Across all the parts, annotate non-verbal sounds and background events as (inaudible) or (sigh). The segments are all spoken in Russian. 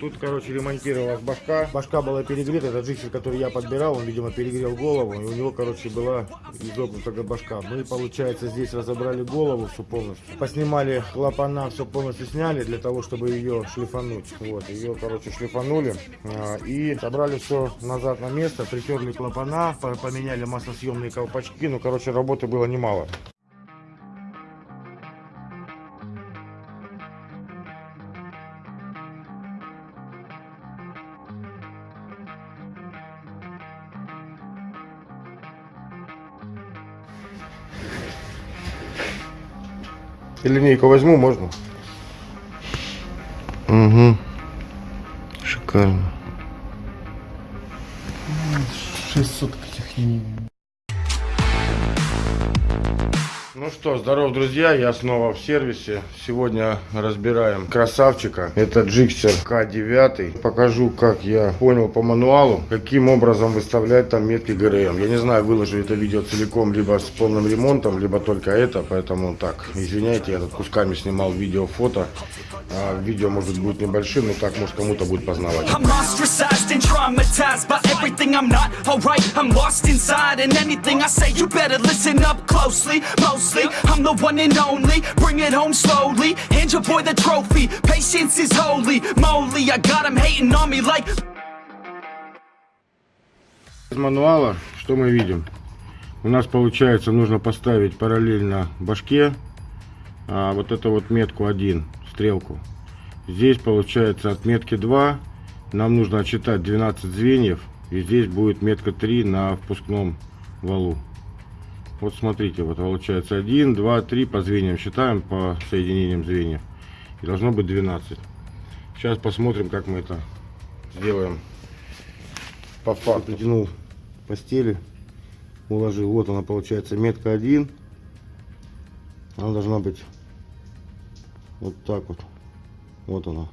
Тут, короче, ремонтировалась башка. Башка была перегрета. Это джиксер, который я подбирал, он, видимо, перегрел голову. И у него, короче, была изогнутая башка. Мы, получается, здесь разобрали голову всю полностью. Поснимали клапана, все полностью сняли для того, чтобы ее шлифануть. Вот, ее, короче, шлифанули. а, И собрали все назад на место. Притерли клапана, по- поменяли маслосъемные колпачки. Ну, короче, работы было немало. И линейку возьму, можно? Угу. Шикарно. 600 этих Ну что, здоров, друзья, я снова в сервисе. Сегодня разбираем красавчика. Это Джиксер К9. Покажу, как я понял по мануалу, каким образом выставлять там метки ГРМ. Я не знаю, выложу это видео целиком, либо с полным ремонтом, либо только это. Поэтому так, извиняйте, я тут кусками снимал видео, фото. А, видео может будет небольшим, но так, может, кому-то будет познавать. Mostly, I'm the one and only. Bring it home slowly. Hand your boy the trophy. Patience is holy. Moly, I got him hating on me like. Из мануала что мы видим? У нас получается нужно поставить параллельно башке а, вот эту вот метку 1, стрелку. Здесь получается от метки 2 нам нужно отсчитать 12 звеньев. И здесь будет метка 3 на впускном валу. Вот смотрите, вот получается 1, 2, 3 по звеньям считаем, по соединениям звеньев. И должно быть 12. Сейчас посмотрим, как мы это сделаем по факту. Притянул постели, уложил. Вот она получается метка 1. Она должна быть вот так вот. Вот она.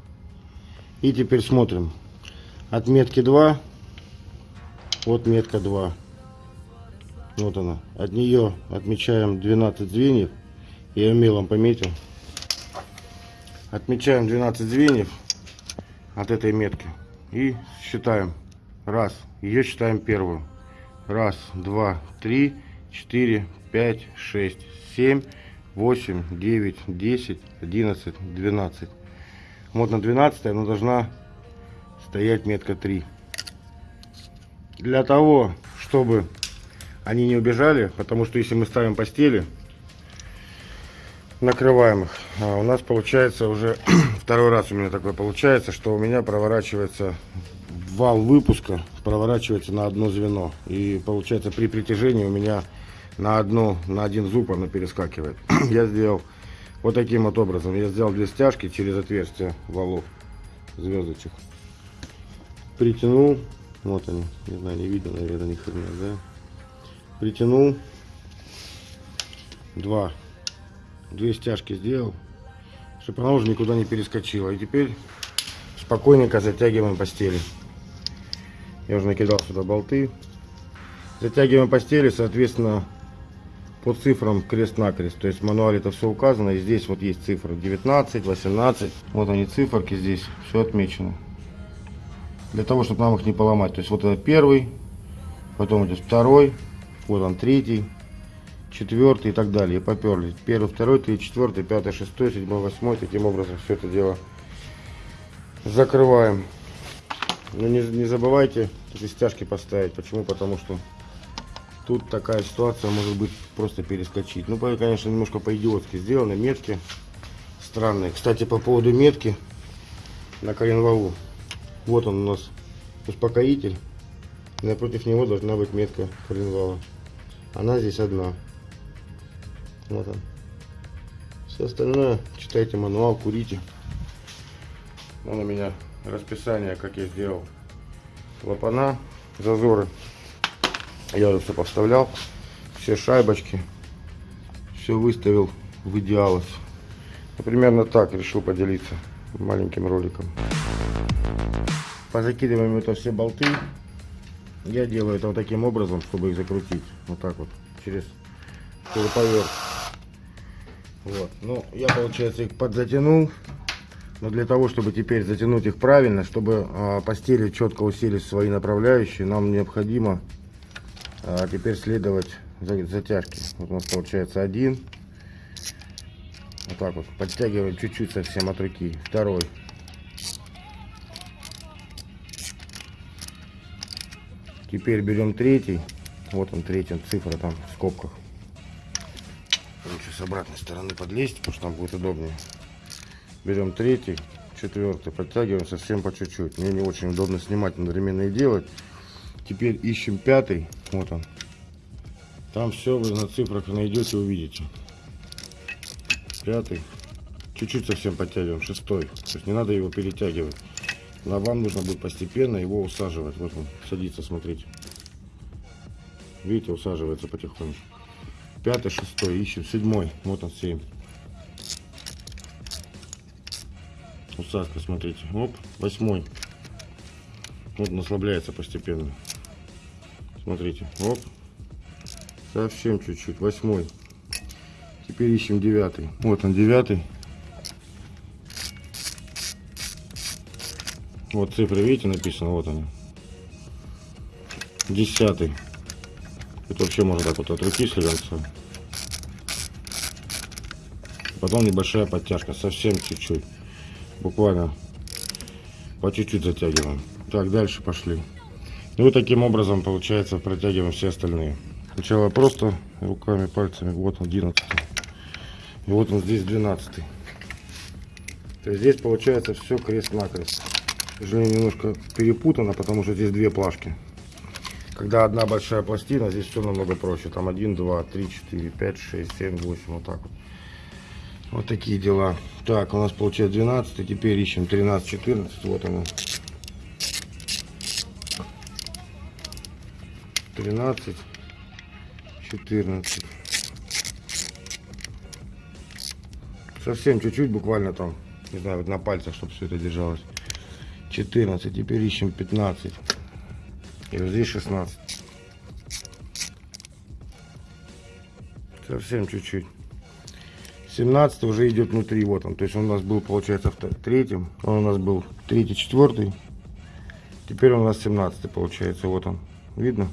И теперь смотрим. От метки 2. Вот метка 2. Вот она. От нее отмечаем 12 звеньев. Я мелом пометил. Отмечаем 12 звеньев от этой метки. И считаем. Раз. Ее считаем первую. Раз, два, три, четыре, пять, шесть, семь, восемь, девять, десять, одиннадцать, двенадцать. Вот на 12 она должна стоять метка 3. Для того, чтобы они не убежали, потому что если мы ставим постели, накрываем их, а у нас получается уже (clears throat) второй раз у меня такое получается, что у меня проворачивается вал выпуска проворачивается на одно звено. И получается при притяжении у меня на, одну, на один зуб оно перескакивает. (clears throat) Я сделал вот таким вот образом. Я сделал две стяжки через отверстие валов звездочек. Притянул. Вот они. Не знаю, не видно, наверное, ни хрена, да? Притянул. Два. Две стяжки сделал. Чтобы она уже никуда не перескочила. И теперь спокойненько затягиваем постели. Я уже накидал сюда болты. Затягиваем постели, соответственно, по цифрам крест-накрест. То есть в мануале это все указано. И здесь вот есть цифры 19, 18. Вот они циферки здесь. Все отмечено. Для того, чтобы нам их не поломать. То есть вот это первый, потом идет второй, вот он третий, четвертый и так далее. Поперли. Первый, второй, третий, четвертый, пятый, шестой, седьмой, восьмой. Таким образом все это дело закрываем. Но не, не забывайте эти стяжки поставить. Почему? Потому что тут такая ситуация может быть просто перескочить. Ну, конечно, немножко по-идиотски сделаны. Метки странные. Кстати, по поводу метки на коленвалу. Вот он у нас успокоитель. Напротив него должна быть метка коленвала. Она здесь одна. Вот он. Все остальное читайте мануал, курите. Вон у меня расписание, как я сделал клапана, зазоры. Я уже все поставлял, все шайбочки, все выставил в идеалах. Ну, примерно так решил поделиться маленьким роликом. Позакидываем это все болты. Я делаю это вот таким образом, чтобы их закрутить. Вот так вот, через шуруповерт. Вот. Ну, я, получается, их подзатянул. Но для того, чтобы теперь затянуть их правильно, чтобы а, постели четко усилить свои направляющие, нам необходимо а, теперь следовать за, затяжке. Вот у нас получается один. Вот так вот. Подтягиваем чуть-чуть совсем от руки. Второй. Теперь берем третий. Вот он третий, цифра там в скобках. Лучше с обратной стороны подлезть, потому что там будет удобнее. Берем третий, четвертый, подтягиваем совсем по чуть-чуть. Мне не очень удобно снимать, одновременно и делать. Теперь ищем пятый, вот он. Там все вы на цифрах найдете, увидите. Пятый. Чуть-чуть совсем подтягиваем. Шестой. То есть не надо его перетягивать. Но вам нужно будет постепенно его усаживать. Вот он садится, смотрите. Видите, усаживается потихонечку. Пятый, шестой, ищем. Седьмой. Вот он, семь. Усадка, смотрите. Оп, восьмой. Вот он ослабляется постепенно. Смотрите. Оп. Совсем чуть-чуть. Восьмой. Теперь ищем девятый. Вот он, девятый. Вот цифры, видите, написано, вот они. Десятый. Это вообще можно так вот от руки слегонца. Потом небольшая подтяжка, совсем чуть-чуть. Буквально по чуть-чуть затягиваем. Так, дальше пошли. И вот таким образом, получается, протягиваем все остальные. Сначала просто руками, пальцами. Вот он, 11. И вот он здесь 12. То есть здесь получается все крест-накрест. К сожалению, немножко перепутано, потому что здесь две плашки. Когда одна большая пластина, здесь все намного проще. Там 1, 2, 3, 4, 5, 6, 7, 8. Вот так вот. Вот такие дела. Так, у нас получается 12. Теперь ищем 13, 14. Вот оно. 13, 14. Совсем чуть-чуть, буквально там, не знаю, вот на пальцах, чтобы все это держалось. 14, теперь ищем 15. И вот здесь 16. Совсем чуть-чуть. 17 уже идет внутри, вот он. То есть он у нас был, получается, в третьем. Он у нас был третий, четвертый. Теперь он у нас 17 получается, вот он. Видно?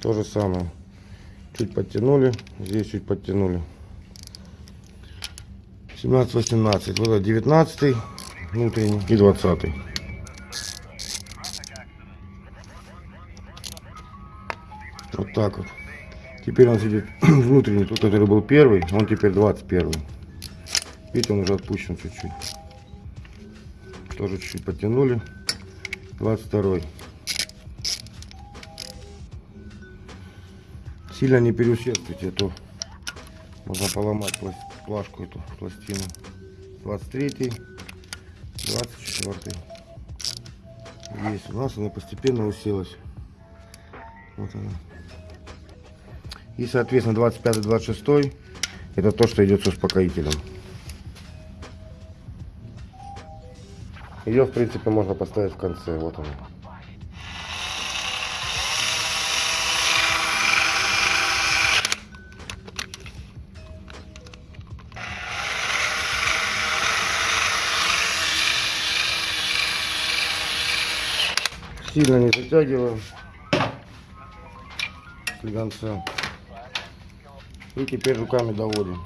То же самое. Чуть подтянули, здесь чуть подтянули. 17, 18, вот это 19 внутренний и 20. Вот так вот. Теперь он сидит (clears throat) внутренний, тот, который был первый, он теперь 21. Видите, он уже отпущен чуть-чуть. Тоже чуть-чуть подтянули. 22. Сильно не переусердствуйте, а то можно поломать плашку эту пластину. 23 24 есть у нас она постепенно уселась. Вот она. И соответственно 25 26 это то что идет с успокоителем. Ее в принципе можно поставить в конце. Вот она Сильно не затягиваем слегонца. И теперь руками доводим.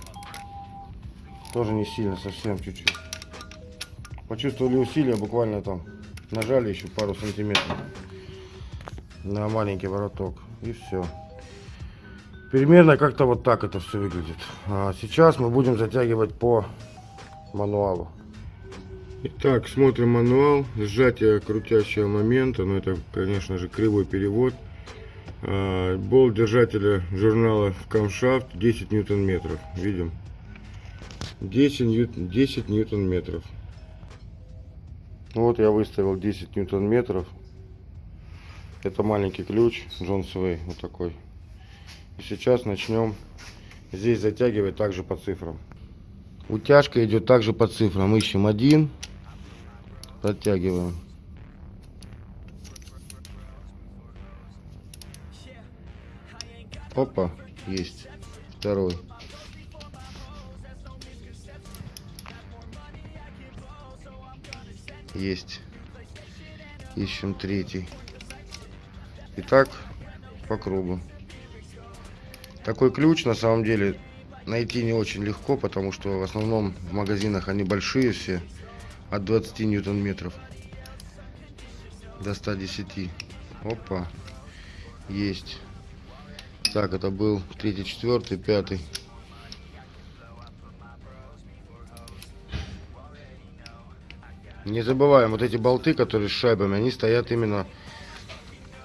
Тоже не сильно, совсем чуть-чуть. Почувствовали усилия, буквально там нажали еще пару сантиметров на маленький вороток. И все. Примерно как-то вот так это все выглядит. А сейчас мы будем затягивать по мануалу. Итак, смотрим мануал. Сжатие крутящего момента. Ну, это, конечно же, кривой перевод. А, болт держателя журнала Камшафт 10 ньютон метров. Видим. 10, ньют, 10 ньютон метров. Вот я выставил 10 ньютон метров. Это маленький ключ Джон Свей. Вот такой. И сейчас начнем здесь затягивать также по цифрам. Утяжка идет также по цифрам. Ищем один, Подтягиваем. Опа, есть. Второй. Есть. Ищем третий. Итак, по кругу. Такой ключ на самом деле найти не очень легко, потому что в основном в магазинах они большие все, от 20 ньютон-метров до 110. Опа, есть. Так, это был третий, четвертый, пятый. Не забываем, вот эти болты, которые с шайбами, они стоят именно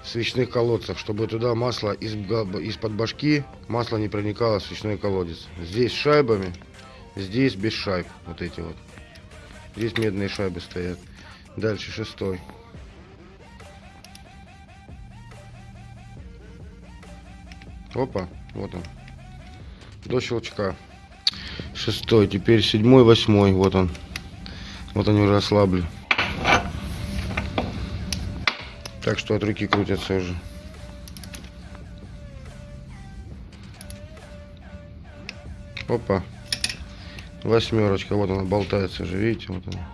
в свечных колодцах, чтобы туда масло из, из-под башки, масло не проникало в свечной колодец. Здесь с шайбами, здесь без шайб, вот эти вот. Здесь медные шайбы стоят. Дальше шестой. Опа, вот он. До щелчка. Шестой, теперь седьмой, восьмой, вот он. Вот они уже ослабли. Так что от руки крутятся уже. Опа. Восьмерочка. Вот она болтается уже, видите, вот она.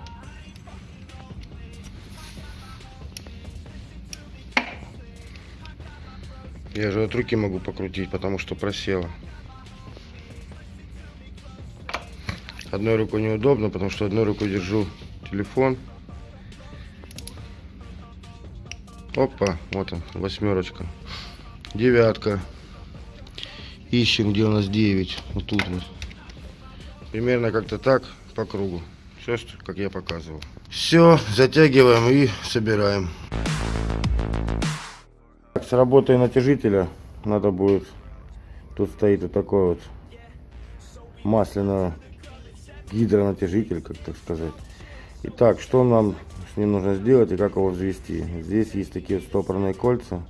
Я же от руки могу покрутить, потому что просела. Одной рукой неудобно, потому что одной рукой держу телефон. Опа, вот он, восьмерочка. Девятка. Ищем, где у нас 9. Вот тут вот. Примерно как-то так по кругу. Все, как я показывал. Все, затягиваем и собираем. С работой натяжителя надо будет... Тут стоит вот такой вот масляный гидронатяжитель, как так сказать. Итак, что нам с ним нужно сделать и как его взвести? Здесь есть такие стопорные кольца.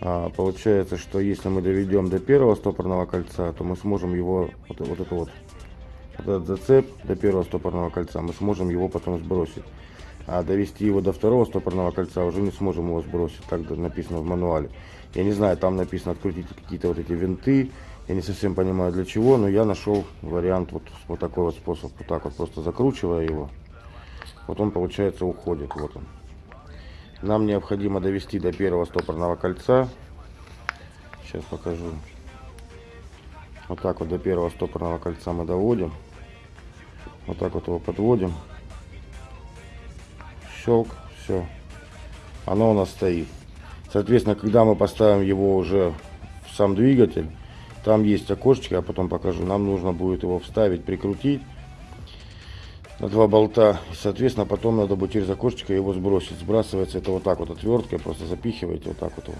А, получается, что если мы доведем до первого стопорного кольца, то мы сможем его, вот, вот это вот этот зацеп до первого стопорного кольца, мы сможем его потом сбросить. А довести его до второго стопорного кольца уже не сможем его сбросить, так написано в мануале. Я не знаю, там написано открутите какие-то вот эти винты, я не совсем понимаю для чего, но я нашел вариант вот, вот такой вот способ, вот так вот просто закручивая его, вот он получается уходит, вот он. Нам необходимо довести до первого стопорного кольца. Сейчас покажу. Вот так вот до первого стопорного кольца мы доводим. Вот так вот его подводим. Щелк, все. Оно у нас стоит. Соответственно, когда мы поставим его уже в сам двигатель, там есть окошечко, я потом покажу. Нам нужно будет его вставить, прикрутить на два болта. И, соответственно, потом надо будет через окошечко его сбросить. Сбрасывается это вот так вот отверткой, просто запихиваете вот так вот его.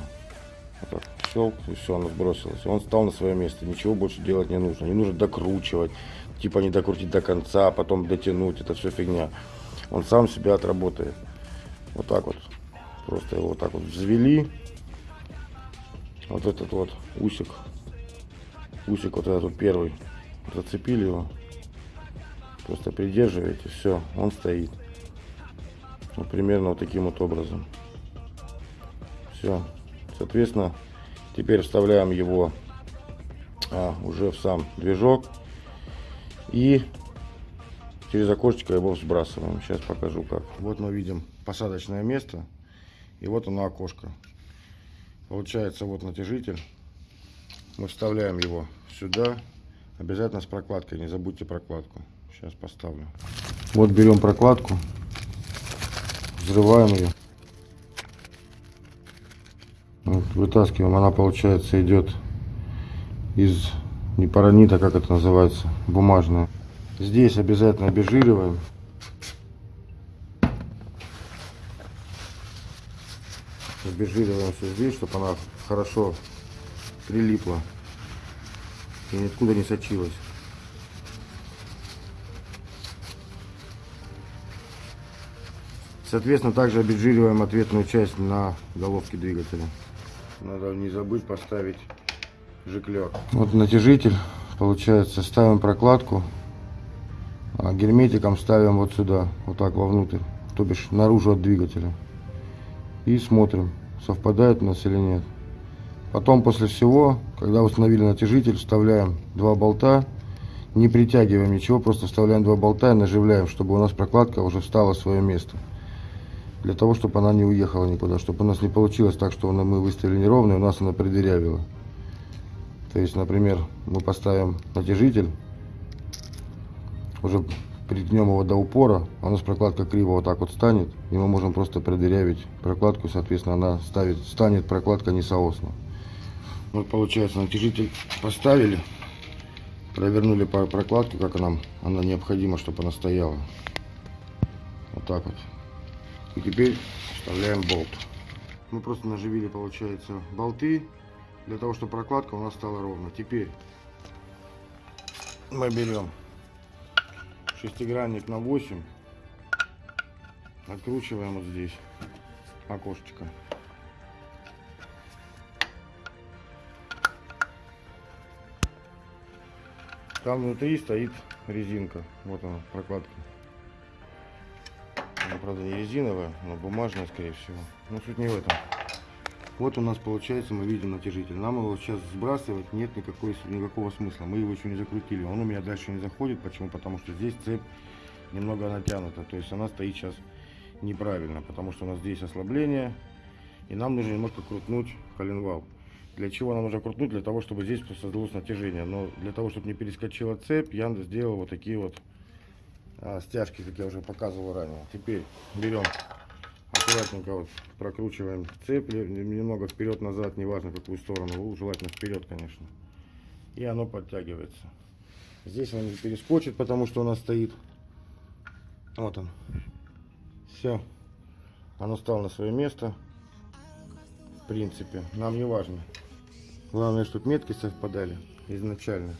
Вот так, щелк, и все, оно сбросилось. Он стал на свое место. Ничего больше делать не нужно. Не нужно докручивать. Типа не докрутить до конца, а потом дотянуть. Это все фигня. Он сам себя отработает. Вот так вот. Просто его вот так вот взвели. Вот этот вот усик. Усик вот этот вот первый. Зацепили его. Просто придерживаете, все, он стоит. Вот примерно вот таким вот образом. Все. Соответственно, теперь вставляем его а, уже в сам движок. И через окошечко его сбрасываем. Сейчас покажу как. Вот мы видим посадочное место. И вот оно окошко. Получается вот натяжитель. Мы вставляем его сюда. Обязательно с прокладкой. Не забудьте прокладку. Сейчас поставлю. Вот берем прокладку, взрываем ее. Вот, вытаскиваем. Она получается идет из не паранита, как это называется, бумажная. Здесь обязательно обезжириваем. Обезжириваем все здесь, чтобы она хорошо прилипла и никуда не сочилась. Соответственно, также обезжириваем ответную часть на головке двигателя. Надо не забыть поставить жиклер. Вот натяжитель. Получается, ставим прокладку. А герметиком ставим вот сюда, вот так вовнутрь. То бишь наружу от двигателя. И смотрим, совпадает у нас или нет. Потом после всего, когда установили натяжитель, вставляем два болта. Не притягиваем ничего, просто вставляем два болта и наживляем, чтобы у нас прокладка уже встала в свое место. Для того, чтобы она не уехала никуда. Чтобы у нас не получилось так, что мы выставили неровно, и у нас она придырявила. То есть, например, мы поставим натяжитель, уже притнем его до упора, а у нас прокладка криво вот так вот станет, и мы можем просто продырявить прокладку, соответственно, она ставит, станет прокладка несоосна. Вот получается, натяжитель поставили, провернули по прокладке, как нам она необходима, чтобы она стояла. Вот так вот. И теперь вставляем болт. Мы просто наживили, получается, болты, для того, чтобы прокладка у нас стала ровно. Теперь мы берем шестигранник на 8, откручиваем вот здесь окошечко. Там внутри стоит резинка. Вот она, прокладка. Она, правда, не резиновая, но бумажная, скорее всего. Но суть не в этом. Вот у нас получается, мы видим натяжитель. Нам его сейчас сбрасывать нет никакой, никакого смысла. Мы его еще не закрутили. Он у меня дальше не заходит. Почему? Потому что здесь цепь немного натянута. То есть она стоит сейчас неправильно. Потому что у нас здесь ослабление. И нам нужно немного крутнуть коленвал. Для чего нам нужно крутнуть? Для того, чтобы здесь создалось натяжение. Но для того, чтобы не перескочила цепь, я сделал вот такие вот а, стяжки, как я уже показывал ранее. Теперь берем аккуратненько вот прокручиваем цепь немного вперед-назад, неважно какую сторону, желательно вперед, конечно. И оно подтягивается. Здесь он не перескочит, потому что у нас стоит. Вот он. Все. Оно стало на свое место. В принципе, нам не важно. Главное, чтобы метки совпадали изначально.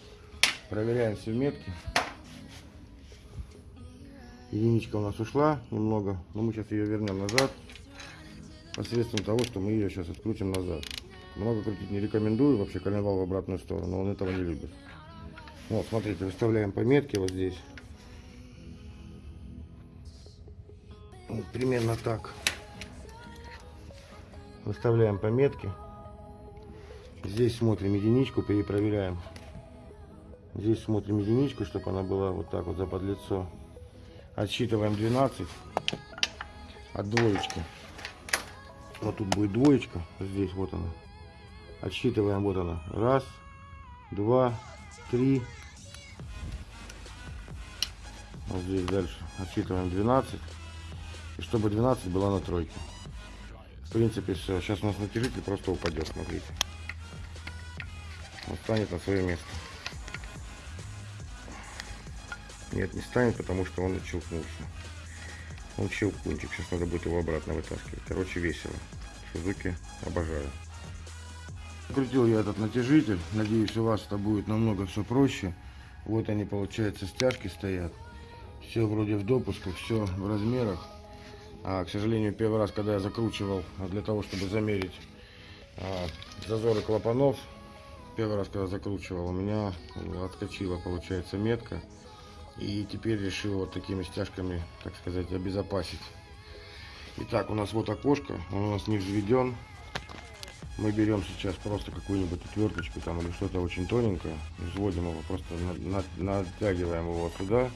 Проверяем все метки. Единичка у нас ушла немного, но мы сейчас ее вернем назад. Посредством того, что мы ее сейчас открутим назад. Много крутить не рекомендую, вообще коленвал в обратную сторону, он этого не любит. Вот, смотрите, выставляем пометки вот здесь. Вот, примерно так. Выставляем пометки. Здесь смотрим единичку, перепроверяем. Здесь смотрим единичку, чтобы она была вот так вот за подлицо. Отсчитываем 12 от двоечки. Вот тут будет двоечка, здесь вот она. Отсчитываем, вот она. Раз, два, три. Вот здесь дальше отсчитываем 12. И чтобы 12 была на тройке. В принципе, все. Сейчас у нас натяжитель просто упадет, смотрите. Он станет на свое место. Нет, не станет, потому что он отщелкнулся. Он щелкунчик. Сейчас надо будет его обратно вытаскивать. Короче, весело. Сузуки обожаю. Крутил я этот натяжитель. Надеюсь, у вас это будет намного все проще. Вот они, получается, стяжки стоят. Все вроде в допусках, все в размерах. А, к сожалению, первый раз, когда я закручивал для того, чтобы замерить а, зазоры клапанов, первый раз, когда закручивал, у меня отскочила, получается, метка. И теперь решил вот такими стяжками, так сказать, обезопасить. Итак, у нас вот окошко, он у нас не взведен. Мы берем сейчас просто какую-нибудь отверточку там или что-то очень тоненькое, взводим его, просто на, на, натягиваем его сюда,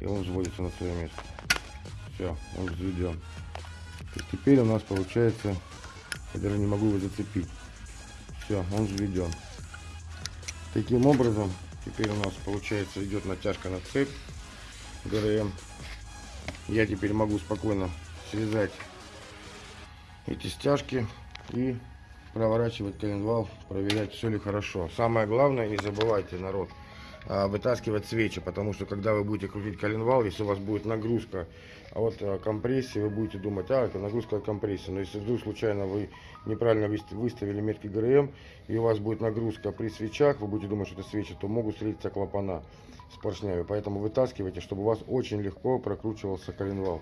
и он взводится на свое место. Все, он взведен. И теперь у нас получается, я даже не могу его зацепить. Все, он взведен. Таким образом, теперь у нас получается идет натяжка на цепь. ГРМ. Я теперь могу спокойно связать эти стяжки и проворачивать коленвал, проверять, все ли хорошо. Самое главное, не забывайте, народ, вытаскивать свечи, потому что когда вы будете крутить коленвал, если у вас будет нагрузка а вот а, компрессии, вы будете думать, а, это нагрузка компрессии. Но если вдруг случайно вы неправильно выставили метки ГРМ, и у вас будет нагрузка при свечах, вы будете думать, что это свечи, то могут встретиться клапана с поршнями. Поэтому вытаскивайте, чтобы у вас очень легко прокручивался коленвал.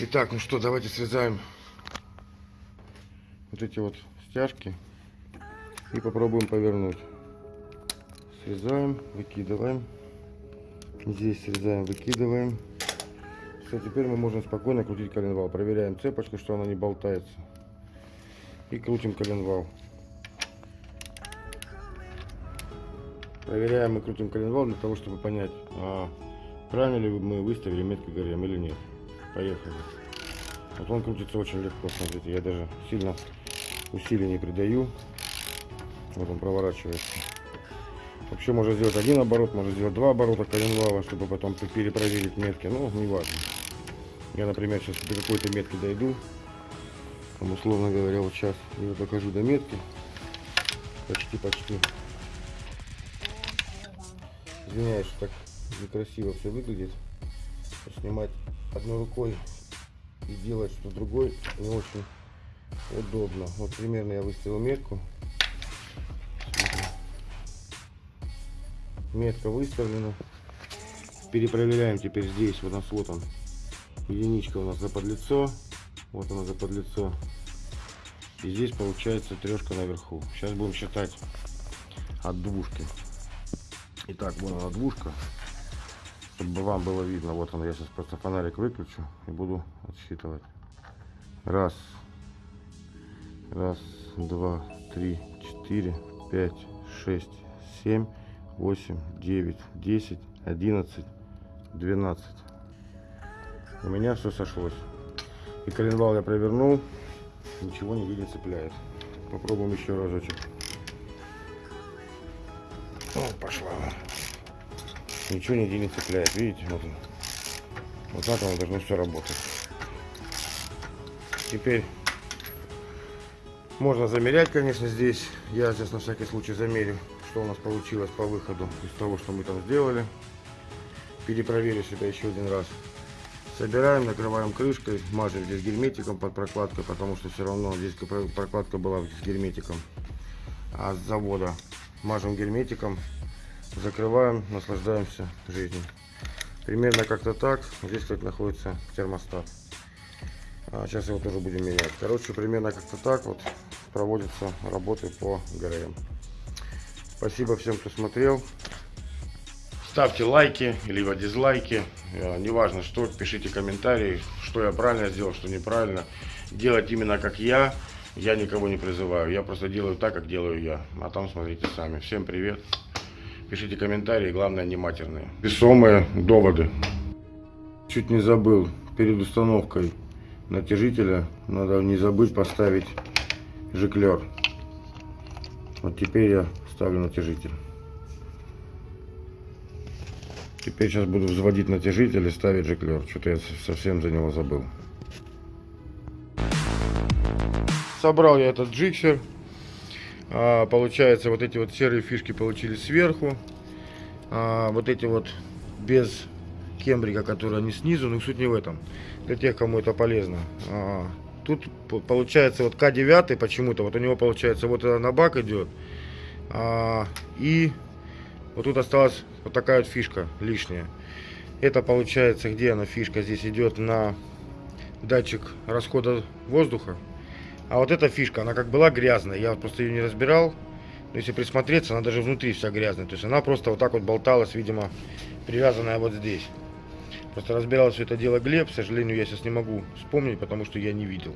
Итак, ну что, давайте срезаем вот эти вот стяжки и попробуем повернуть. Срезаем, выкидываем. Здесь срезаем, выкидываем. Все, теперь мы можем спокойно крутить коленвал. Проверяем цепочку, что она не болтается. И крутим коленвал. Проверяем и крутим коленвал для того, чтобы понять, а правильно ли мы выставили метки ГРМ или нет. Поехали. Вот он крутится очень легко, смотрите, я даже сильно усилий не придаю. Вот он проворачивается. Вообще можно сделать один оборот, можно сделать два оборота коленвала, чтобы потом перепроверить метки. Ну, не важно. Я, например, сейчас до какой-то метки дойду. Там, условно говоря, вот сейчас я докажу до метки. Почти-почти. Извиняюсь, что так некрасиво все выглядит. Снимать одной рукой и делать что другой не очень удобно. Вот примерно я выставил метку. Метка выставлена. Перепроверяем теперь здесь. Вот у нас вот он. Единичка у нас за подлицо. Вот она за подлицо. И здесь получается трешка наверху. Сейчас будем считать от двушки. Итак, вот она двушка. Чтобы вам было видно. Вот он, я сейчас просто фонарик выключу и буду отсчитывать. Раз. Раз, два, три, четыре, пять, шесть, семь, восемь, девять, десять, одиннадцать, двенадцать. У меня все сошлось. И коленвал я провернул. Ничего не цепляет. Попробуем еще разочек. Вот пошла. Ничего нигде не цепляет. Видите? Вот, вот так оно должно все работать. Теперь можно замерять, конечно, здесь. Я сейчас на всякий случай замерю, что у нас получилось по выходу из того, что мы там сделали. Перепроверю себя еще один раз. Собираем, накрываем крышкой, мажем здесь герметиком под прокладкой, потому что все равно здесь прокладка была с герметиком. А с завода мажем герметиком, закрываем, наслаждаемся жизнью. Примерно как-то так. Здесь, как находится термостат. А сейчас его тоже будем менять. Короче, примерно как-то так вот проводятся работы по ГРМ. Спасибо всем, кто смотрел. Ставьте лайки, либо дизлайки. Э, неважно что, пишите комментарии, что я правильно сделал, что неправильно. Делать именно как я. Я никого не призываю. Я просто делаю так, как делаю я. А там смотрите сами. Всем привет. Пишите комментарии, главное не матерные. Весомые доводы. Чуть не забыл. Перед установкой натяжителя надо не забыть поставить жиклер. Вот теперь я ставлю натяжитель. Теперь сейчас буду взводить натяжитель и ставить жиклер. Что-то я совсем за него забыл. Собрал я этот джиксер. А, получается, вот эти вот серые фишки получились сверху. А, вот эти вот без кембрика, которые они снизу, но суть не в этом. Для тех, кому это полезно. А, тут получается вот К9 почему-то, вот у него получается вот на бак идет. А, и вот тут осталась вот такая вот фишка лишняя. Это получается, где она фишка? Здесь идет на датчик расхода воздуха. А вот эта фишка, она как была грязная. Я просто ее не разбирал. Но если присмотреться, она даже внутри вся грязная. То есть она просто вот так вот болталась, видимо, привязанная вот здесь. Просто разбирал все это дело Глеб, к сожалению, я сейчас не могу вспомнить, потому что я не видел.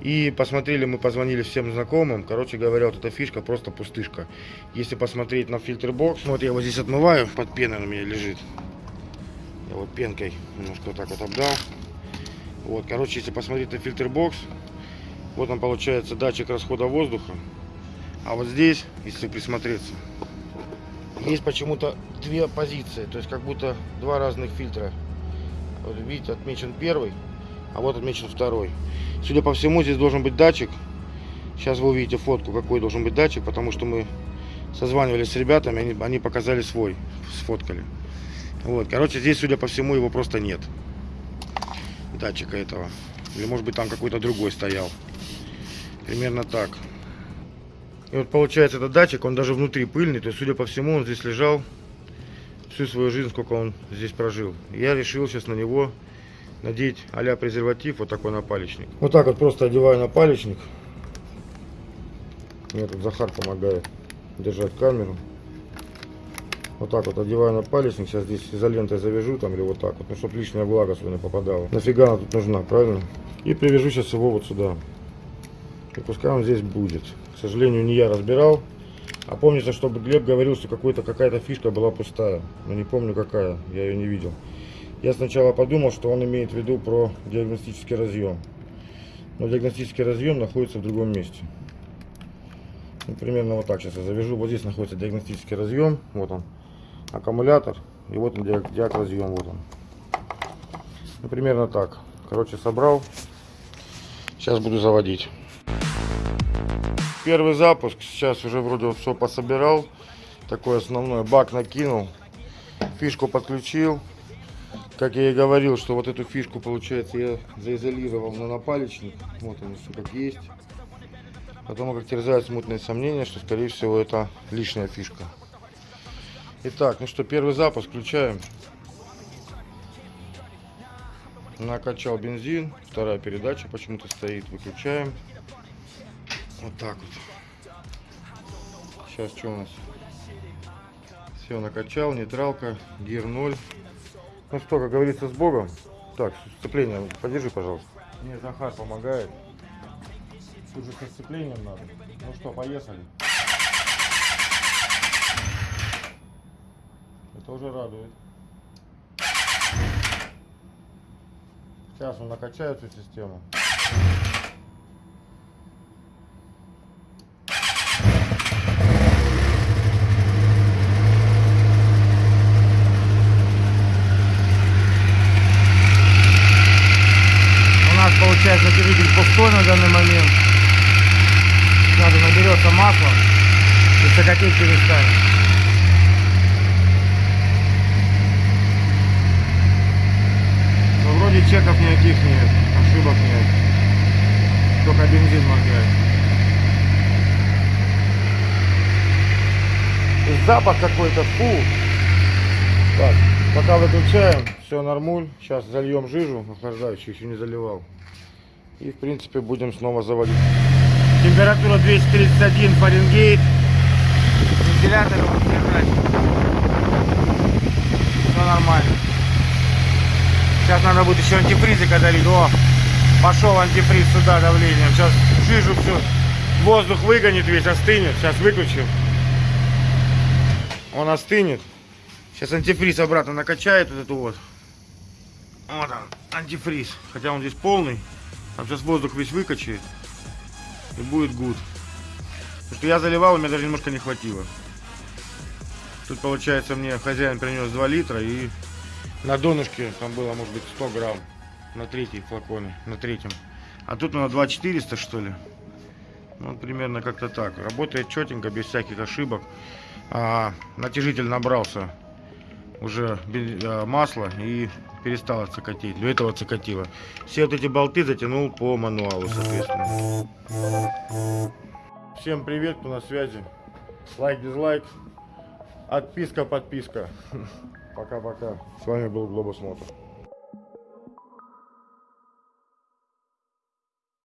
И посмотрели, мы позвонили всем знакомым. Короче говоря, вот эта фишка просто пустышка. Если посмотреть на фильтр-бокс, вот я его здесь отмываю, под пеной у меня лежит. Я вот пенкой немножко вот так вот обдал. Вот, короче, если посмотреть на фильтр-бокс, вот он получается датчик расхода воздуха. А вот здесь, если присмотреться, есть почему-то две позиции. То есть как будто два разных фильтра. Вот видите, отмечен первый, а вот отмечен второй. Судя по всему, здесь должен быть датчик. Сейчас вы увидите фотку, какой должен быть датчик, потому что мы созванивались с ребятами, они, они показали свой, сфоткали. Вот, короче, здесь, судя по всему, его просто нет. Датчика этого. Или, может быть, там какой-то другой стоял. Примерно так. И вот получается этот датчик, он даже внутри пыльный, то есть, судя по всему, он здесь лежал всю свою жизнь, сколько он здесь прожил. Я решил сейчас на него надеть а презерватив, вот такой напалечник. Вот так вот просто одеваю напалечник. Мне тут Захар помогает держать камеру. Вот так вот одеваю напалечник. Сейчас здесь изолентой завяжу там или вот так вот, ну, чтобы лишняя влага сюда не попадала. Нафига она тут нужна, правильно? И привяжу сейчас его вот сюда. И пускай он здесь будет. К сожалению, не я разбирал. А помнится, чтобы Глеб говорил, что какая-то фишка была пустая. Но не помню какая, я ее не видел. Я сначала подумал, что он имеет в виду про диагностический разъем. но диагностический разъем находится в другом месте. Ну, примерно вот так сейчас я завяжу. Вот здесь находится диагностический разъем. Вот он. Аккумулятор. И вот он диаг, разъем. Вот он. Ну, примерно так. Короче, собрал. Сейчас буду заводить. Первый запуск. Сейчас уже вроде все пособирал. Такой основной бак накинул. Фишку подключил. Как я и говорил, что вот эту фишку, получается, я заизолировал на напалечник. Вот он все как есть. Потому как терзают смутные сомнения, что, скорее всего, это лишняя фишка. Итак, ну что, первый запуск включаем. Накачал бензин. Вторая передача почему-то стоит. Выключаем. Вот так вот. Сейчас что у нас? Все, накачал, нейтралка, гир 0. Ну что, как говорится, с Богом. Так, сцепление, подержи, пожалуйста. Мне Захар помогает. Тут же со сцеплением надо. Ну что, поехали. Это уже радует. Сейчас он накачает всю систему. У нас получается двигатель пустой на данный момент. Надо наберется масло и. Но Ну, вроде чеков никаких нет, ошибок нет. Только бензин моргает. И запах какой-то, фу. Так, пока выключаем, все нормуль. Сейчас зальем жижу охлаждающую, еще не заливал. И в принципе будем снова заводить. Температура 231 Фаренгейт. Вентилятор держать. Все нормально. Сейчас надо будет еще антифризика долить. О, пошел антифриз сюда давлением. Сейчас жижу все. Воздух выгонит весь, остынет. Сейчас выключим. Он остынет. Сейчас антифриз обратно накачает вот эту вот. Вот он, антифриз. Хотя он здесь полный. Там сейчас воздух весь выкачает. И будет гуд. Потому что я заливал, у меня даже немножко не хватило. Тут получается мне хозяин принес 2 литра и на донышке там было может быть 100 грамм. На третьей флаконе, на третьем. А тут на 2400 что ли. Ну, примерно как-то так. Работает четенько, без всяких ошибок. А, натяжитель набрался уже а, масло и перестало цокотеть. До этого цокотило. Все вот эти болты затянул по мануалу, соответственно. Всем привет, кто на связи. Лайк, дизлайк. Отписка, подписка. (laughs) Пока-пока. С вами был Глобус Мотор.